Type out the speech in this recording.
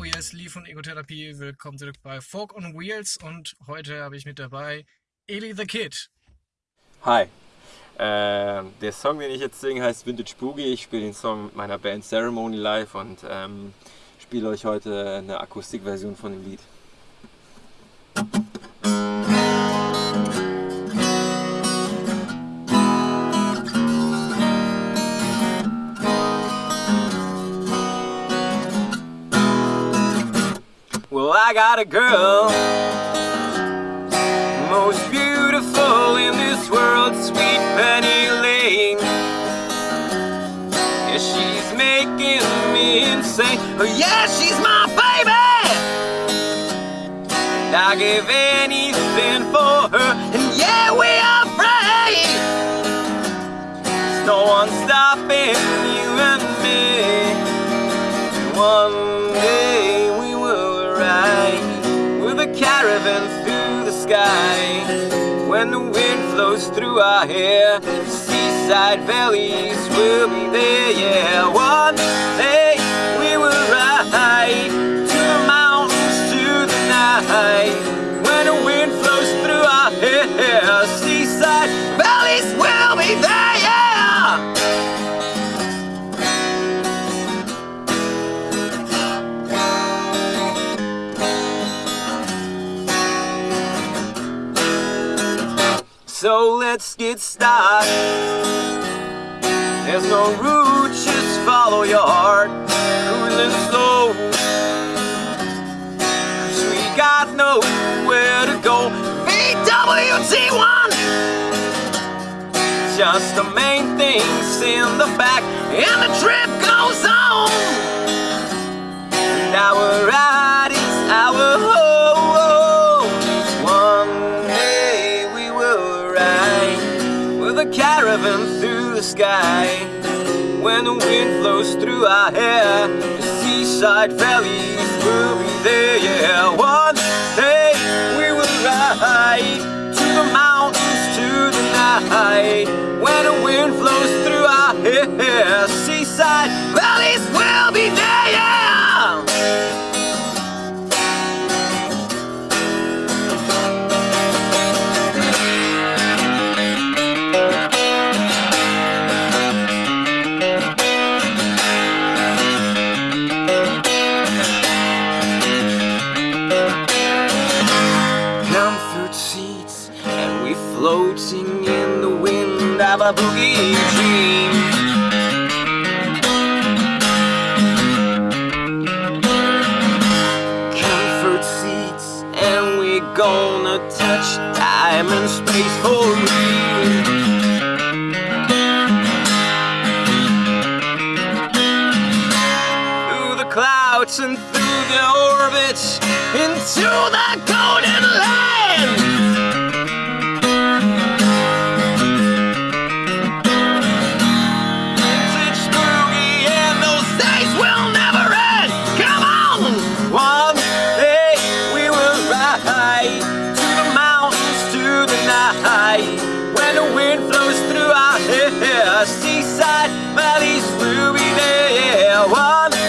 ist Lee von Egotherapie. Willkommen zurück bei Folk on Wheels und heute habe ich mit dabei Eli the Kid. Hi. Äh, der Song, den ich jetzt singe, heißt Vintage Boogie. Ich spiele den Song mit meiner Band Ceremony live und ähm, spiele euch heute eine Akustikversion von dem Lied. Well, I got a girl, most beautiful in this world, sweet Penny Lane. Yeah, she's making me insane. Oh, yeah, she's my baby. And I give anything for her, and yeah, we are free. There's no one stopping you and me. One caravan through the sky. When the wind flows through our hair, seaside valleys will be there. Yeah, one day So let's get started. There's no route, just follow your heart. Cruising slow. Cause we got nowhere to go. VWT1! Just the main things in the back, and the trip goes on. Sky. When the wind flows through our hair, the seaside valleys will be there. Yeah, one day we will ride to the mountains to the night. When the wind flows through our hair, seaside floating in the wind of a boogie dream. Comfort seats and we're gonna touch time and space for real. Through the clouds and through the orbits into the golden land. Seaside valleys be